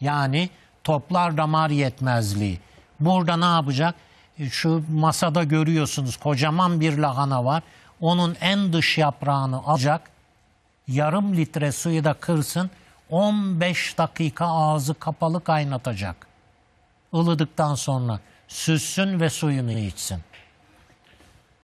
Yani toplar damar yetmezliği. Burada ne yapacak? E, şu masada görüyorsunuz kocaman bir lahana var. Onun en dış yaprağını alacak. Yarım litre suyu da kırsın. 15 dakika ağzı kapalı kaynatacak. Ilıdıktan sonra süssün ve suyunu içsin.